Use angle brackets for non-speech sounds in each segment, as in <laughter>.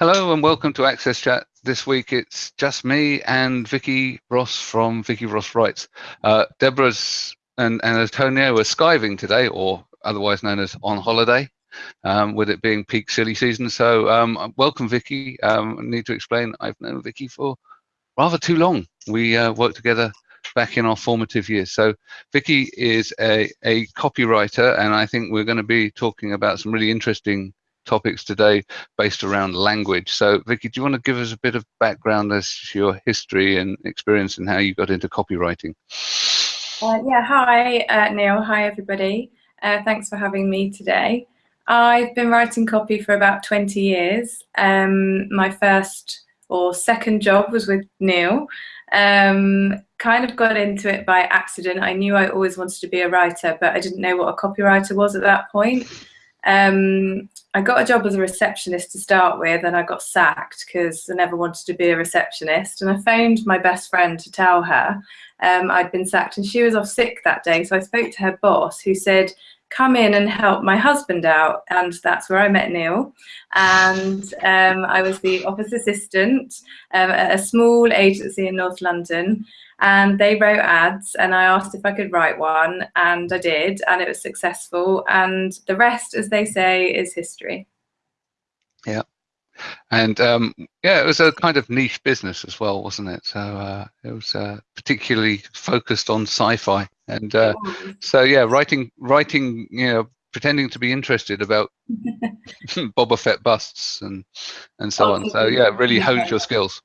Hello and welcome to Access Chat. This week it's just me and Vicky Ross from Vicky Ross Writes. Uh, Deborah's and, and Antonio are skiving today, or otherwise known as on holiday, um, with it being peak silly season. So um, welcome, Vicky. Um, I need to explain, I've known Vicky for rather too long. We uh, worked together back in our formative years. So Vicky is a, a copywriter, and I think we're going to be talking about some really interesting topics today based around language. So, Vicky, do you want to give us a bit of background as to your history and experience and how you got into copywriting? Uh, yeah, hi, uh, Neil. Hi, everybody. Uh, thanks for having me today. I've been writing copy for about 20 years. Um, my first or second job was with Neil. Um, kind of got into it by accident. I knew I always wanted to be a writer, but I didn't know what a copywriter was at that point. Um, I got a job as a receptionist to start with, and I got sacked because I never wanted to be a receptionist. And I phoned my best friend to tell her um, I'd been sacked, and she was off sick that day. So I spoke to her boss, who said, come in and help my husband out. And that's where I met Neil. And um, I was the office assistant um, at a small agency in North London and they wrote ads and I asked if I could write one and I did and it was successful and the rest as they say is history. Yeah. And um, yeah, it was a kind of niche business as well, wasn't it? So uh, it was uh, particularly focused on sci-fi, and uh, so yeah, writing, writing, you know, pretending to be interested about <laughs> Boba Fett busts and and so on. So yeah, really honed your skills.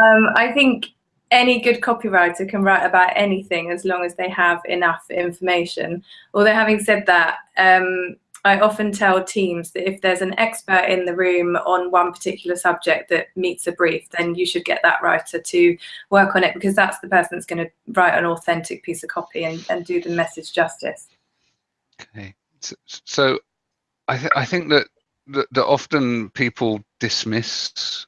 Um, I think any good copywriter can write about anything as long as they have enough information. Although having said that, um, I often tell teams that if there's an expert in the room on one particular subject that meets a brief, then you should get that writer to work on it because that's the person that's going to write an authentic piece of copy and, and do the message justice. Okay, so, so I, th I think that, that, that often people dismiss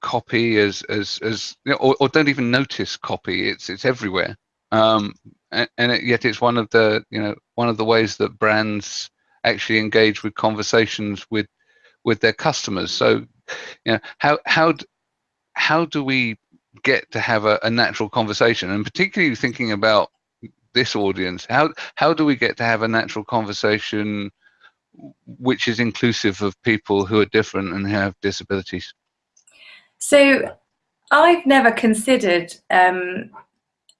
copy as as as you know, or, or, don't even notice copy. It's it's everywhere. Um, and, and it, yet it's one of the you know one of the ways that brands actually engage with conversations with with their customers. So you know how how how do we get to have a, a natural conversation? And particularly thinking about this audience how how do we get to have a natural conversation which is inclusive of people who are different and have disabilities? So I've never considered um,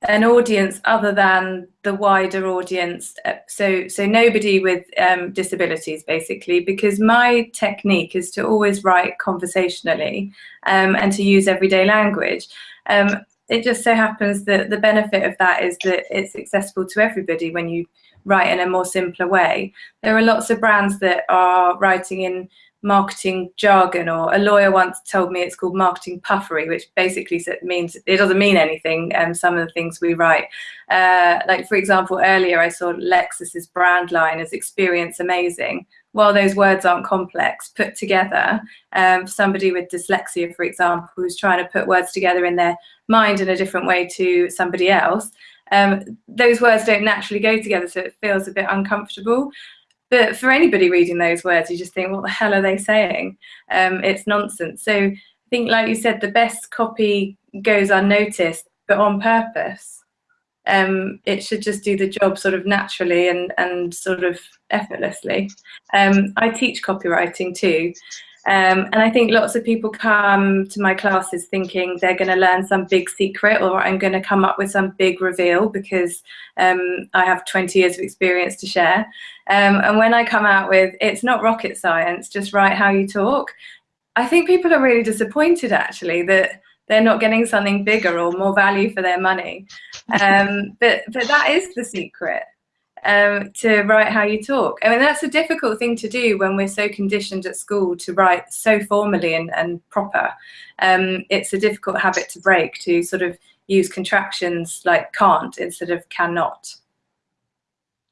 an audience other than the wider audience. Uh, so, so nobody with um, disabilities, basically, because my technique is to always write conversationally um, and to use everyday language. Um, it just so happens that the benefit of that is that it's accessible to everybody when you write in a more simpler way. There are lots of brands that are writing in marketing jargon or a lawyer once told me it's called marketing puffery which basically means it doesn't mean anything and um, some of the things we write. Uh, like for example earlier I saw Lexus's brand line as experience amazing. While those words aren't complex put together um, somebody with dyslexia for example who's trying to put words together in their mind in a different way to somebody else um, those words don't naturally go together so it feels a bit uncomfortable but for anybody reading those words, you just think, what the hell are they saying? Um, it's nonsense. So I think, like you said, the best copy goes unnoticed, but on purpose. Um, it should just do the job sort of naturally and, and sort of effortlessly. Um, I teach copywriting too. Um, and I think lots of people come to my classes thinking they're going to learn some big secret or I'm going to come up with some big reveal because um, I have 20 years of experience to share. Um, and when I come out with, it's not rocket science, just write how you talk, I think people are really disappointed actually that they're not getting something bigger or more value for their money. <laughs> Um, but, but that is the secret um, to write how you talk. I mean, that's a difficult thing to do when we're so conditioned at school to write so formally and, and proper. Um, it's a difficult habit to break to sort of use contractions like can't instead of cannot.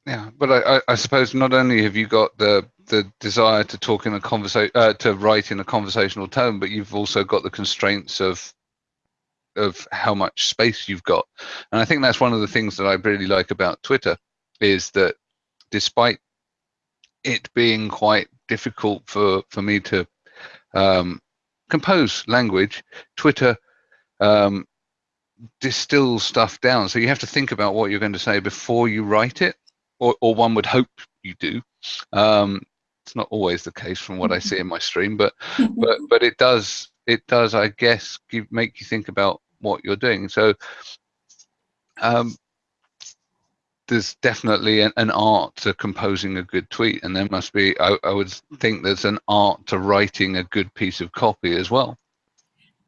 Yeah, but I, I suppose not only have you got the the desire to talk in a conversation, uh, to write in a conversational tone, but you've also got the constraints of of how much space you've got. And I think that's one of the things that I really like about Twitter is that despite it being quite difficult for for me to um, compose language. Twitter um, distills stuff down, so you have to think about what you're going to say before you write it, or, or one would hope you do. Um, it's not always the case from what I see in my stream, but <laughs> but but it does it does I guess give, make you think about what you're doing. So um, there's definitely an, an, art to composing a good tweet, and there must be. I, I, would think there's an art to writing a good piece of copy as well.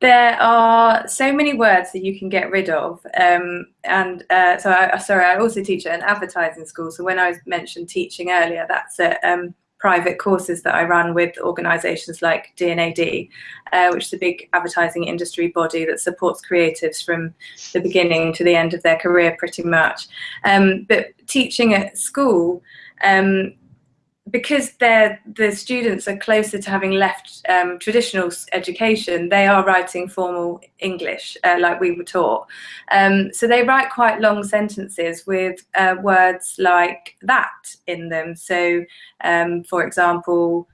There are so many words that you can get rid of, um, and uh, so I, sorry. I also teach at an advertising school. So when I mentioned teaching earlier, that's at um, private courses that I run with organisations like D&AD, uh, which is a big advertising industry body that supports creatives from the beginning to the end of their career pretty much. Um, but teaching at school, um, because they're, the students are closer to having left um, traditional education, they are writing formal English uh, like we were taught. Um, so they write quite long sentences with uh, words like that in them. So, um, for example,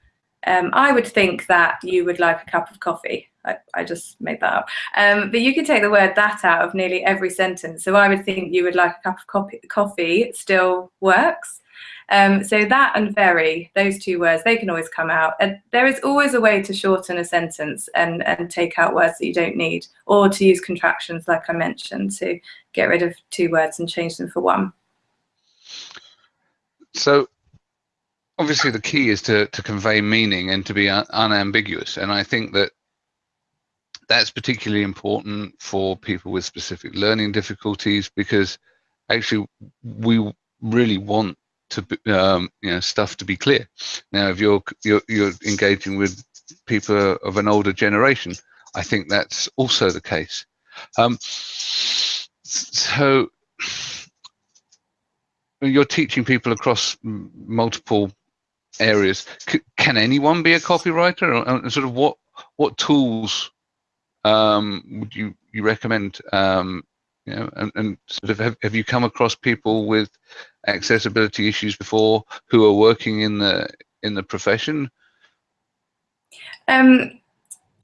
um, I would think that you would like a cup of coffee. I, I just made that up. Um, but you can take the word that out of nearly every sentence. So I would think you would like a cup of coffee, coffee still works. Um, so that and very, those two words, they can always come out. And there is always a way to shorten a sentence and, and take out words that you don't need, or to use contractions like I mentioned, to get rid of two words and change them for one. So obviously the key is to, to convey meaning and to be un unambiguous. And I think that that's particularly important for people with specific learning difficulties because actually we really want to um, you know stuff to be clear. Now, if you're you're, you're engaging with people of an older generation, I think that's also the case. Um, so you're teaching people across multiple areas. C can anyone be a copywriter? Or, sort of what what tools um, would you you recommend um, you know, and, and sort of have, have you come across people with accessibility issues before who are working in the in the profession? Um,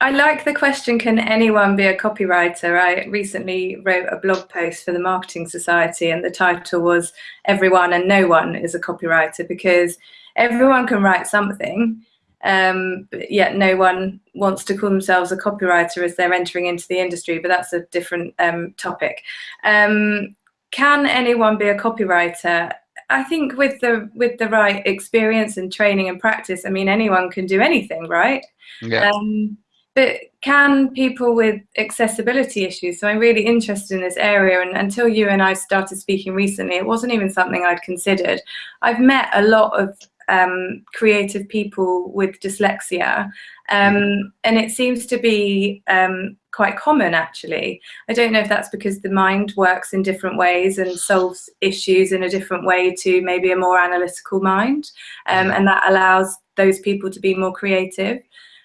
I like the question, can anyone be a copywriter? I recently wrote a blog post for the Marketing Society and the title was Everyone and No One is a Copywriter because everyone can write something um, yet no one wants to call themselves a copywriter as they're entering into the industry, but that's a different um, topic. Um, can anyone be a copywriter? I think with the with the right experience and training and practice, I mean, anyone can do anything, right? Yeah. Um, but can people with accessibility issues, so I'm really interested in this area and until you and I started speaking recently, it wasn't even something I'd considered. I've met a lot of um, creative people with dyslexia. Um, and it seems to be um, quite common actually. I don't know if that's because the mind works in different ways and solves issues in a different way to maybe a more analytical mind. Um, and that allows those people to be more creative.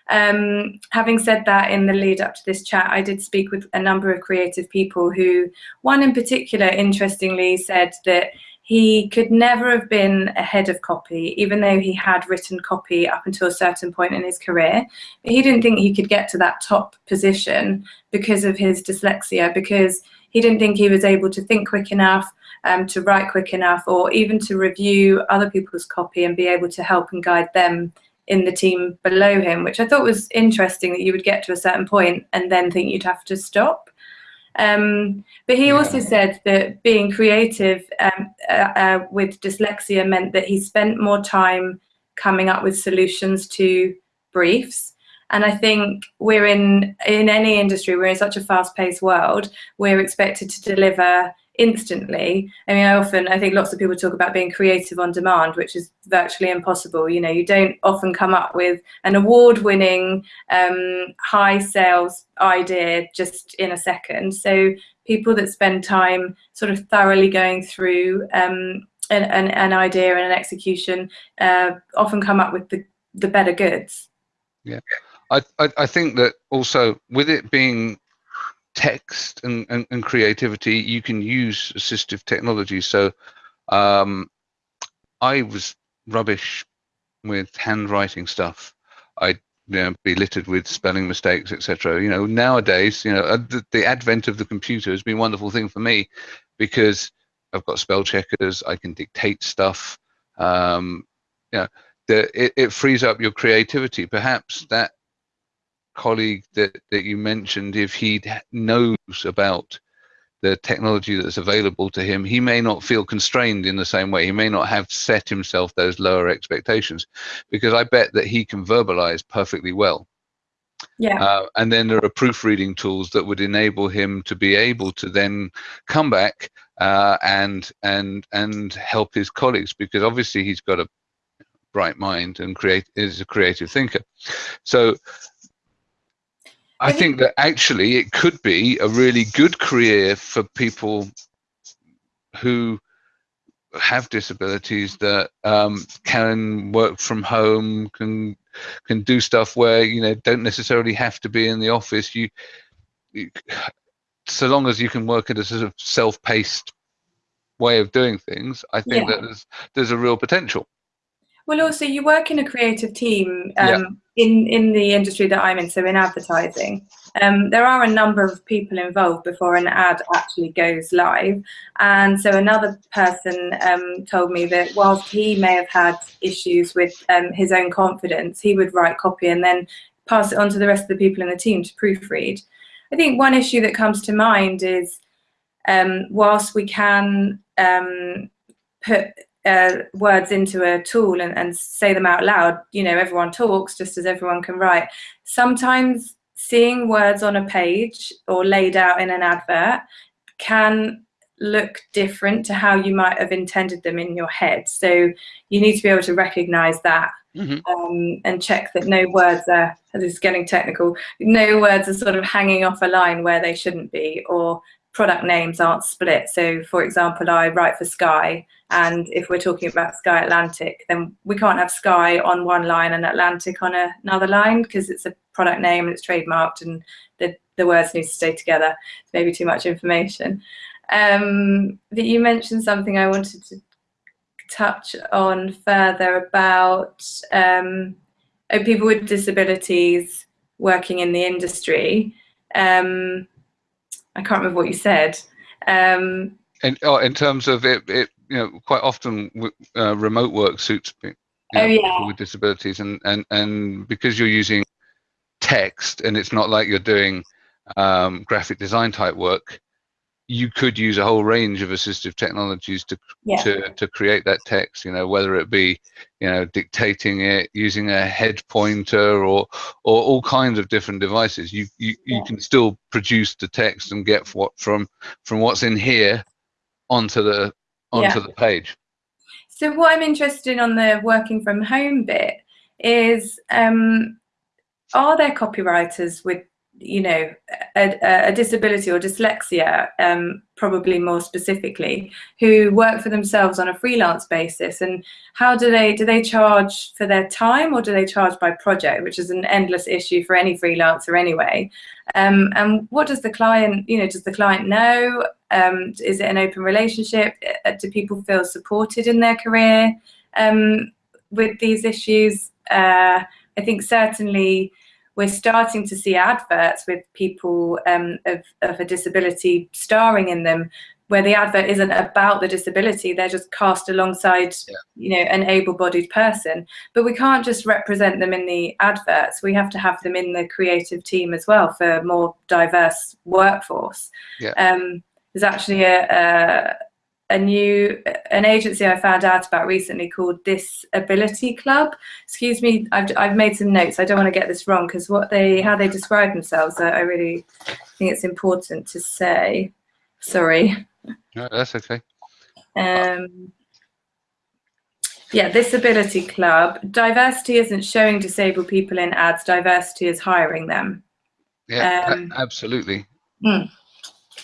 Um, having said that, in the lead up to this chat, I did speak with a number of creative people who, one in particular, interestingly, said that he could never have been a head of copy, even though he had written copy up until a certain point in his career. But he didn't think he could get to that top position because of his dyslexia, because he didn't think he was able to think quick enough, um, to write quick enough, or even to review other people's copy and be able to help and guide them in the team below him, which I thought was interesting that you would get to a certain point and then think you'd have to stop. Um, but he yeah. also said that being creative um, uh, uh, with dyslexia meant that he spent more time coming up with solutions to briefs. And I think we're in, in any industry, we're in such a fast paced world, we're expected to deliver instantly. I mean, I often, I think lots of people talk about being creative on demand, which is virtually impossible. You know, you don't often come up with an award-winning, um, high sales idea just in a second. So people that spend time sort of thoroughly going through um, an, an, an, idea and an execution uh, often come up with the, the better goods. Yeah, I, I, I think that also with it being text and, and, and, creativity, you can use assistive technology. So um, I was rubbish with handwriting stuff. I you know, be littered with spelling mistakes, etc. You know, nowadays, you know, uh, the, the advent of the computer has been a wonderful thing for me because I've got spell checkers. I can dictate stuff. Um, you know, the, it, it frees up your creativity. Perhaps that colleague that that you mentioned, if he knows about the technology that's available to him, he may not feel constrained in the same way. He may not have set himself those lower expectations because I bet that he can verbalize perfectly well. Yeah. Uh, and then there are proofreading tools that would enable him to be able to then come back uh, and and and help his colleagues because obviously he's got a bright mind and create is a creative thinker. So I think that actually it could be a really good career for people who have disabilities that um, can work from home, can can do stuff where you know don't necessarily have to be in the office. You, you so long as you can work in a sort of self-paced way of doing things, I think yeah. that there's there's a real potential. Well, also you work in a creative team um, yeah. in in the industry that I'm in, so in advertising. Um, there are a number of people involved before an ad actually goes live, and so another person um, told me that whilst he may have had issues with um, his own confidence, he would write copy and then pass it on to the rest of the people in the team to proofread. I think one issue that comes to mind is um, whilst we can um, put uh, words into a tool and, and say them out loud, you know, everyone talks just as everyone can write. Sometimes seeing words on a page or laid out in an advert can look different to how you might have intended them in your head. So you need to be able to recognize that mm -hmm. um, and check that no words are, this is getting technical, no words are sort of hanging off a line where they shouldn't be or product names aren't split. So for example, I write for Sky and if we're talking about Sky Atlantic, then we can't have Sky on one line and Atlantic on another line because it's a product name and it's trademarked and the, the words need to stay together. Maybe too much information. Um, but you mentioned something I wanted to touch on further about um, oh, people with disabilities working in the industry. Um, I can't remember what you said. Um, in, oh, in terms of it, it, you know, quite often uh, remote work suits you know, oh, yeah. people with disabilities, and and and because you're using text and it's not like you're doing um, graphic design type work, you could use a whole range of assistive technologies to yeah. to to create that text you know whether it be you know dictating it using a head pointer or or all kinds of different devices you you, yeah. you can still produce the text and get what from from what's in here onto the onto yeah. the page so what i'm interested in on the working from home bit is um are there copywriters with you know, a, a disability or dyslexia, um, probably more specifically, who work for themselves on a freelance basis. And how do they, do they charge for their time or do they charge by project, which is an endless issue for any freelancer anyway. Um, and what does the client, you know, does the client know? Um, is it an open relationship? Uh, do people feel supported in their career um, with these issues? Uh, I think certainly we're starting to see adverts with people um, of, of a disability starring in them where the advert isn't about the disability they're just cast alongside yeah. you know an able-bodied person but we can't just represent them in the adverts we have to have them in the creative team as well for a more diverse workforce yeah. um, there's actually a, a, a new an agency I found out about recently called Disability Club. Excuse me, I've, I've made some notes. I don't want to get this wrong because what they how they describe themselves, I, I really think it's important to say. Sorry. No, that's okay. Um, yeah, Disability Club. Diversity isn't showing disabled people in ads. Diversity is hiring them. Yeah, um, absolutely. Mm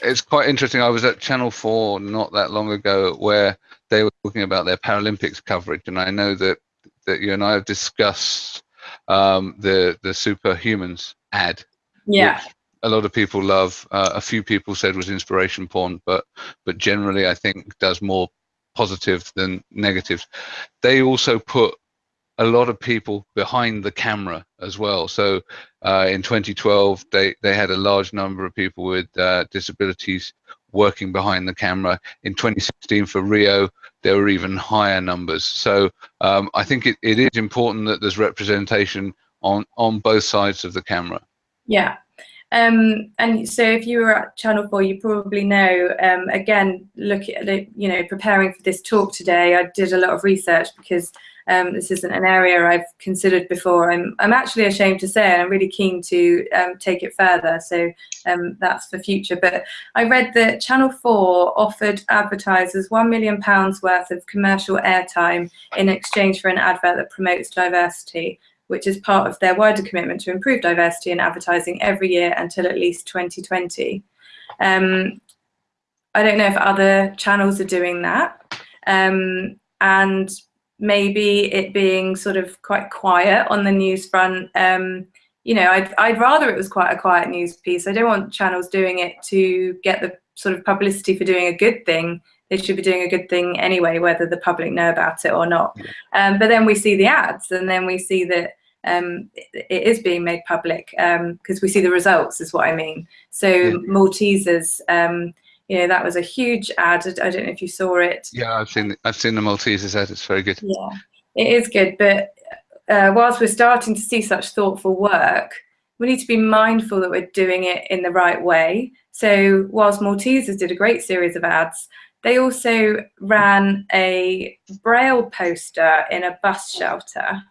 it's quite interesting. I was at Channel 4 not that long ago where they were talking about their Paralympics coverage, and I know that, that you and I have discussed um, the, the Superhumans ad. Yeah. a lot of people love. Uh, a few people said was inspiration porn, but but generally I think does more positive than negative. They also put a lot of people behind the camera as well. So uh, in 2012, they, they had a large number of people with uh, disabilities working behind the camera. In 2016 for Rio, there were even higher numbers. So um, I think it, it is important that there's representation on, on both sides of the camera. Yeah, um, and so if you were at Channel 4, you probably know, um, again, look at, you know, preparing for this talk today, I did a lot of research because um, this isn't an area I've considered before. I'm, I'm actually ashamed to say, and I'm really keen to um, take it further. So um, that's for future. But I read that Channel 4 offered advertisers £1 million worth of commercial airtime in exchange for an advert that promotes diversity which is part of their wider commitment to improve diversity in advertising every year until at least 2020. Um, I don't know if other channels are doing that. Um, and maybe it being sort of quite quiet on the news front. Um, you know, I'd, I'd rather it was quite a quiet news piece. I don't want channels doing it to get the sort of publicity for doing a good thing they should be doing a good thing anyway, whether the public know about it or not. Um, but then we see the ads, and then we see that um, it, it is being made public because um, we see the results, is what I mean. So. Maltesers, um, you know, that was a huge ad. I don't know if you saw it. Yeah, I've seen I've seen the Maltesers ad. It's very good. Yeah, it is good. But uh, whilst we're starting to see such thoughtful work, we need to be mindful that we're doing it in the right way. So whilst Maltesers did a great series of ads, they also ran a braille poster in a bus shelter.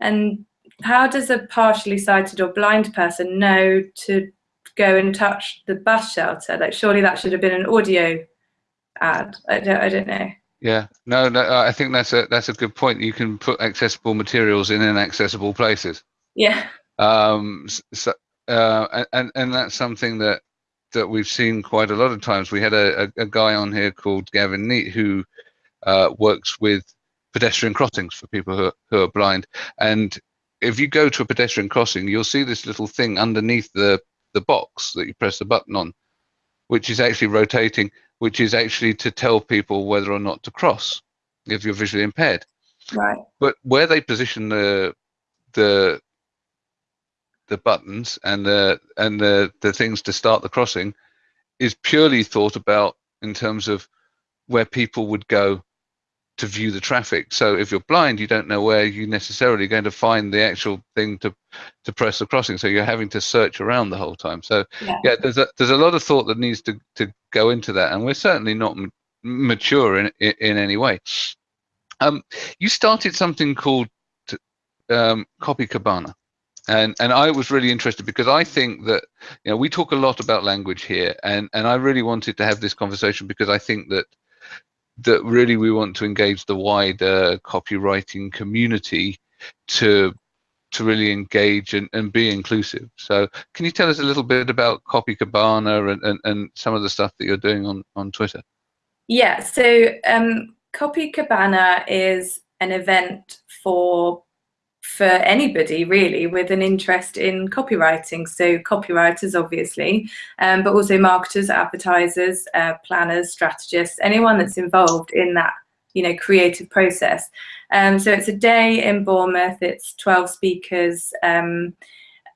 And how does a partially sighted or blind person know to go and touch the bus shelter? Like, surely that should have been an audio ad. I don't, I don't know. Yeah, no, no, I think that's a that's a good point. You can put accessible materials in inaccessible places. Yeah. Um. So, uh, and and that's something that that we've seen quite a lot of times. We had a, a, a guy on here called Gavin Neate who uh, works with pedestrian crossings for people who are, who are blind, and if you go to a pedestrian crossing, you'll see this little thing underneath the the box that you press the button on, which is actually rotating, which is actually to tell people whether or not to cross if you're visually impaired. Right. But where they position the the the buttons and the and the the things to start the crossing is purely thought about in terms of where people would go to view the traffic. So if you're blind, you don't know where you're necessarily going to find the actual thing to to press the crossing. So you're having to search around the whole time. So yeah, yeah there's a there's a lot of thought that needs to to go into that, and we're certainly not mature in, in, in any way. Um, you started something called um, CopyCabana. And and I was really interested because I think that you know we talk a lot about language here, and and I really wanted to have this conversation because I think that that really we want to engage the wider copywriting community to to really engage and, and be inclusive. So can you tell us a little bit about CopyCabana and, and, and some of the stuff that you're doing on, on Twitter? Yeah, so um, CopyCabana is an event for for anybody really with an interest in copywriting. So copywriters, obviously, um, but also marketers, advertisers, uh, planners, strategists, anyone that's involved in that, you know, creative process. Um, so it's a day in Bournemouth. It's 12 speakers. Um,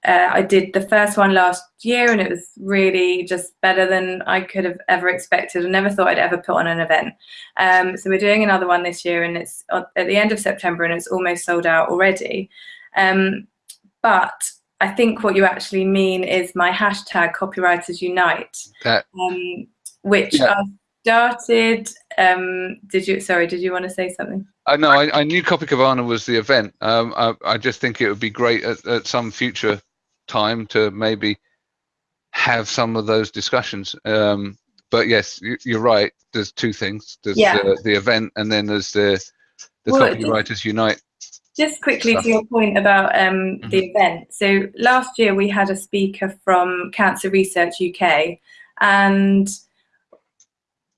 uh, I did the first one last year and it was really just better than I could have ever expected. I never thought I'd ever put on an event. Um, so we're doing another one this year and it's at the end of September and it's almost sold out already. Um, but I think what you actually mean is my hashtag copywriters unite, um, which yeah. I started. Um, did you, sorry, did you want to say something? Uh, know I, I, knew CopyCabana was the event. Um, I, I, just think it would be great at, at some future time to maybe have some of those discussions. Um, but yes, you, are right. There's two things. There's yeah. the, the, event, and then there's the the well, copywriters unite. Just quickly stuff. to your point about um, mm -hmm. the event. So last year we had a speaker from Cancer Research UK, and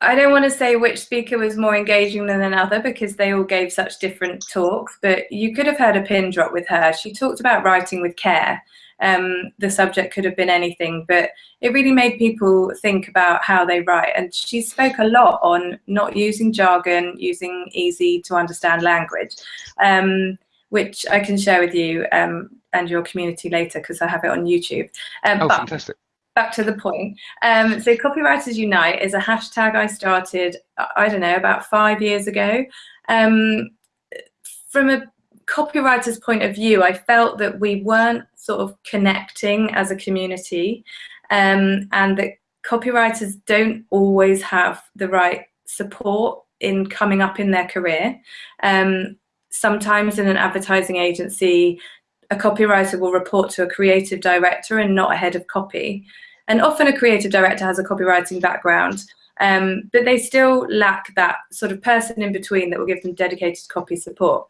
I don't want to say which speaker was more engaging than another because they all gave such different talks, but you could have heard a pin drop with her. She talked about writing with care um, the subject could have been anything, but it really made people think about how they write. And she spoke a lot on not using jargon, using easy to understand language. Um, which I can share with you um, and your community later because I have it on YouTube. Um, oh, fantastic. Back to the point. Um, so Copywriters Unite is a hashtag I started, I don't know, about five years ago. Um, from a copywriter's point of view, I felt that we weren't sort of connecting as a community um, and that copywriters don't always have the right support in coming up in their career. Um, sometimes in an advertising agency, a copywriter will report to a creative director and not a head of copy. And often a creative director has a copywriting background, um, but they still lack that sort of person in between that will give them dedicated copy support.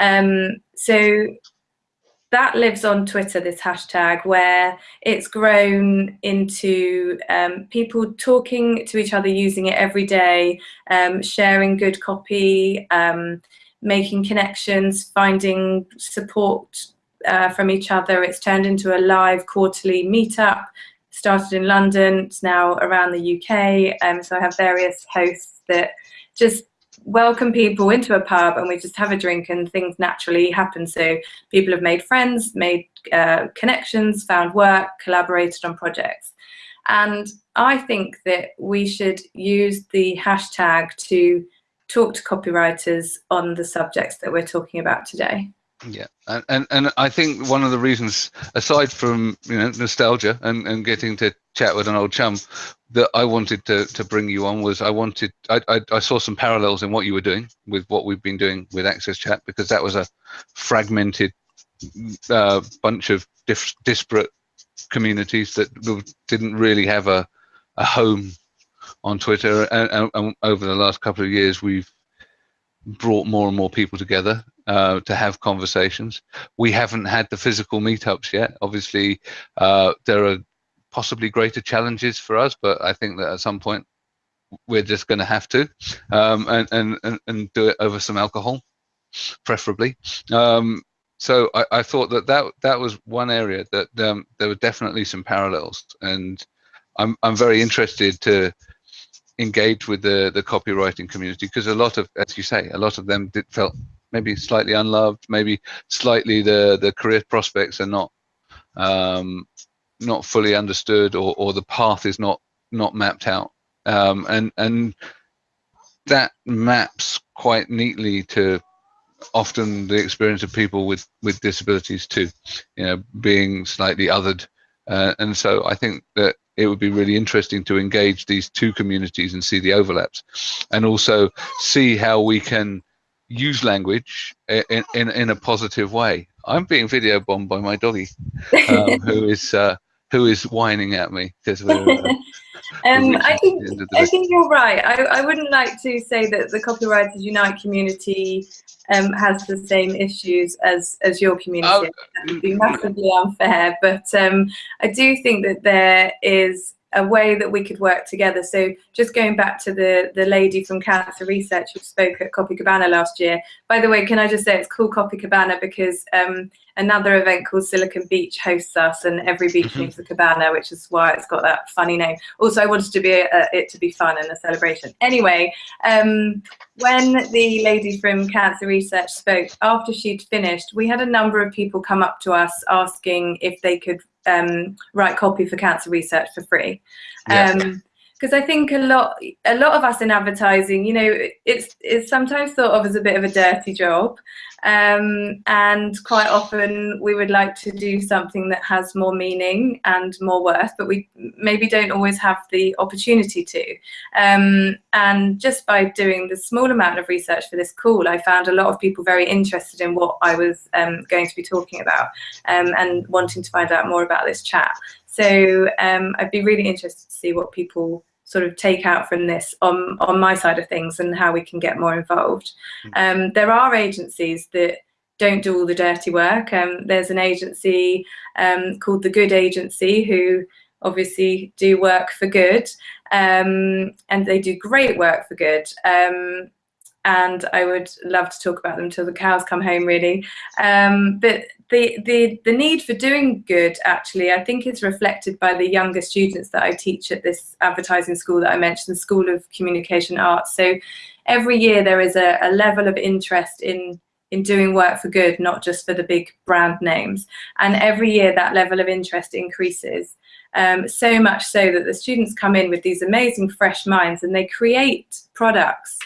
Um, so that lives on Twitter, this hashtag, where it's grown into um, people talking to each other, using it every day, um, sharing good copy, um, making connections, finding support uh, from each other. It's turned into a live quarterly meetup, started in London, it's now around the UK. Um, so I have various hosts that just welcome people into a pub and we just have a drink and things naturally happen. So people have made friends, made uh, connections, found work, collaborated on projects. And I think that we should use the hashtag to talk to copywriters on the subjects that we're talking about today. Yeah, and, and and I think one of the reasons, aside from you know nostalgia and, and getting to chat with an old chum, that I wanted to to bring you on was I wanted I, I, I saw some parallels in what you were doing with what we've been doing with Access Chat because that was a fragmented uh, bunch of diff, disparate communities that didn't really have a a home on Twitter, and, and, and over the last couple of years we've brought more and more people together uh, to have conversations. We haven't had the physical meetups yet. Obviously, uh, there are possibly greater challenges for us, but I think that at some point we're just going to have to um, and, and, and do it over some alcohol, preferably. Um, so I, I, thought that, that that was one area that um, there were definitely some parallels, and I'm I'm very interested to engage with the the copywriting community because a lot of, as you say, a lot of them did, felt maybe slightly unloved, maybe slightly the the career prospects are not um, not fully understood, or or the path is not not mapped out, um, and and that maps quite neatly to often the experience of people with with disabilities too, you know, being slightly othered, uh, and so I think that it would be really interesting to engage these two communities and see the overlaps and also see how we can use language in, in, in a positive way. I'm being video bombed by my doggy, um, who is uh, who is whining at me because we're. Uh, <laughs> um, I think I think you're right. I, I wouldn't like to say that the Copywriters Unite community um, has the same issues as as your community. Oh, that would be massively unfair. But um, I do think that there is a way that we could work together. So just going back to the, the lady from Cancer Research who spoke at CopyCabana last year. By the way, can I just say it's called Copacabana because um, another event called Silicon Beach hosts us and every beach mm-hmm. needs a cabana, which is why it's got that funny name. Also, I wanted to be a, it to be fun and a celebration. Anyway, um, when the lady from Cancer Research spoke, after she'd finished, we had a number of people come up to us asking if they could um, write copy for cancer research for free. Yeah. Um, because I think a lot a lot of us in advertising, you know, it's it's sometimes thought of as a bit of a dirty job, um, and quite often we would like to do something that has more meaning and more worth, but we maybe don't always have the opportunity to. Um, and just by doing the small amount of research for this call, I found a lot of people very interested in what I was um, going to be talking about um, and wanting to find out more about this chat. So um, I'd be really interested to see what people sort of take out from this on, on my side of things and how we can get more involved. Hmm. Um, there are agencies that don't do all the dirty work. Um, there's an agency um, called The Good Agency who obviously do work for good um, and they do great work for good. Um, and I would love to talk about them till the cows come home, really. Um, but the, the, the need for doing good, actually, I think is reflected by the younger students that I teach at this advertising school that I mentioned, the School of Communication Arts. So every year there is a, a level of interest in in doing work for good, not just for the big brand names. And every year that level of interest increases. Um, so much so that the students come in with these amazing fresh minds and they create products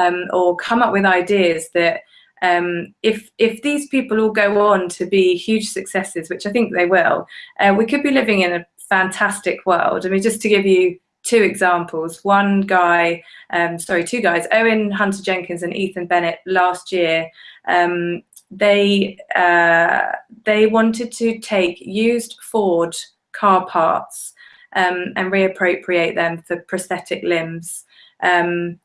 um, or come up with ideas that um, if if these people all go on to be huge successes, which I think they will, uh, we could be living in a fantastic world. I mean, just to give you two examples. One guy, um, sorry, two guys, Owen Hunter Jenkins and Ethan Bennett last year, um, they, uh, they wanted to take used Ford car parts um, and reappropriate them for prosthetic limbs. Um,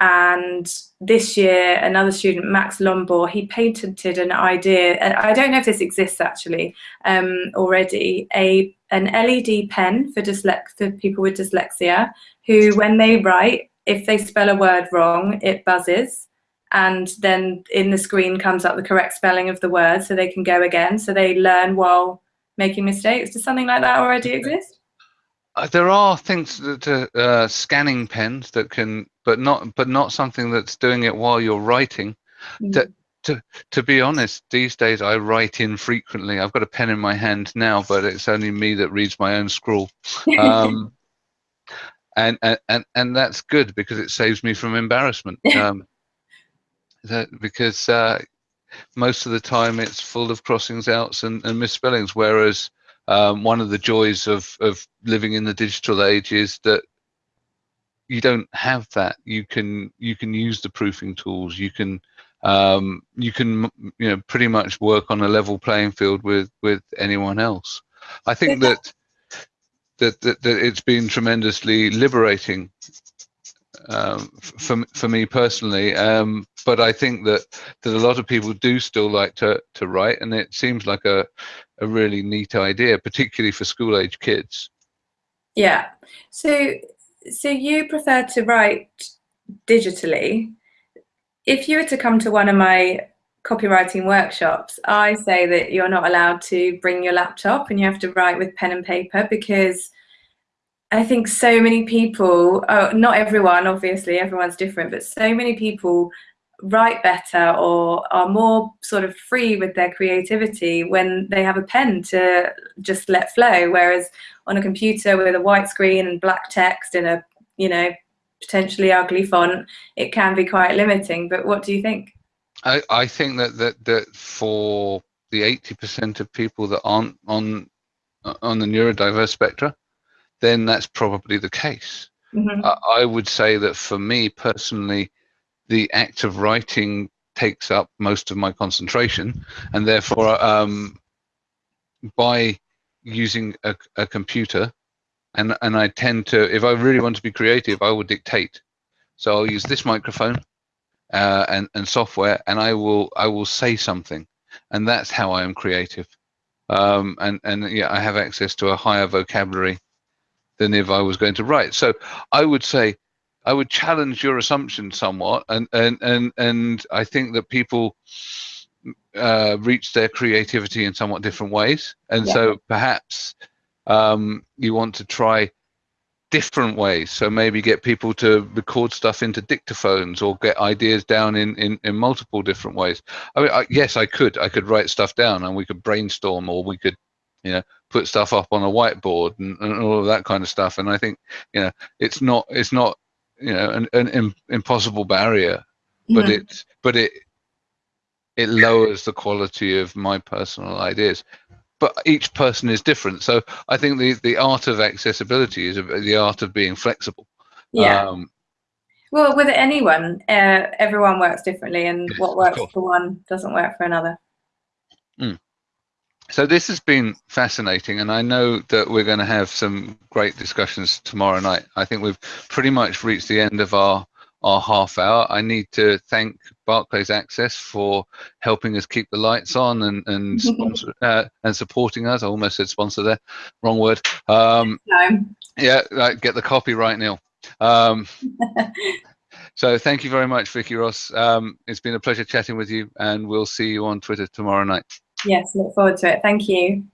and this year, another student, Max Lombor, he patented an idea. I don't know if this exists actually um, already. A an LED pen for dyslex for people with dyslexia, who when they write, if they spell a word wrong, it buzzes, and then in the screen comes up the correct spelling of the word, so they can go again. So they learn while making mistakes. Does something like that already exist? Uh, there are things that uh, uh, scanning pens that can, but not, but not something that's doing it while you're writing. Mm. To, to, to be honest, these days I write infrequently. I've got a pen in my hand now, but it's only me that reads my own scrawl. Um, <laughs> and, and and that's good because it saves me from embarrassment. <laughs> Um, that because uh, most of the time it's full of crossings outs and, and misspellings, whereas um, one of the joys of of living in the digital age is that you don't have that. You can you can use the proofing tools. You can um, you can you know pretty much work on a level playing field with with anyone else. I think that that that, that it's been tremendously liberating um, for for me personally. Um, but I think that that a lot of people do still like to to write, and it seems like a a really neat idea, particularly for school age kids. Yeah. So so you prefer to write digitally. If you were to come to one of my copywriting workshops, I say that you're not allowed to bring your laptop and you have to write with pen and paper because I think so many people, oh, not everyone, obviously, everyone's different, but so many people write better or are more sort of free with their creativity when they have a pen to just let flow. Whereas on a computer with a white screen and black text in a, you know, potentially ugly font, it can be quite limiting. But what do you think? I, I think that, that, that for the 80% of people that aren't on on the neurodiverse spectra then that's probably the case. Mm-hmm. I would say that for me personally, the act of writing takes up most of my concentration, and therefore, um, by using a, a computer, and and I tend to, if I really want to be creative, I will dictate. So I'll use this microphone uh, and and software, and I will I will say something, and that's how I am creative. Um, and and yeah, I have access to a higher vocabulary than if I was going to write. So I would say I would challenge your assumption somewhat, and and and and I think that people uh, reach their creativity in somewhat different ways, and yeah. so perhaps um, you want to try different ways. So maybe get people to record stuff into dictaphones or get ideas down in, in, in multiple different ways. I mean, I, yes, I could. I could write stuff down and we could brainstorm or we could, you know, put stuff up on a whiteboard and, and all of that kind of stuff. And I think you know it's not it's not you know an, an impossible barrier, but yeah. it but it it lowers the quality of my personal ideas. But each person is different, so I think the the art of accessibility is the art of being flexible. Yeah. Um, well, with anyone, uh, everyone works differently, and what works for one doesn't work for another. Mm so this has been fascinating and i know that we're going to have some great discussions tomorrow night. I think we've pretty much reached the end of our our half hour. I need to thank barclays access for helping us keep the lights on and and <laughs> sponsor, uh, and supporting us. I almost said sponsor there. Wrong word. Um no. yeah like, get the copyright neil. Um <laughs> so thank you very much vicky ross. Um it's been a pleasure chatting with you and we'll see you on twitter tomorrow night Yes, look forward to it. Thank you.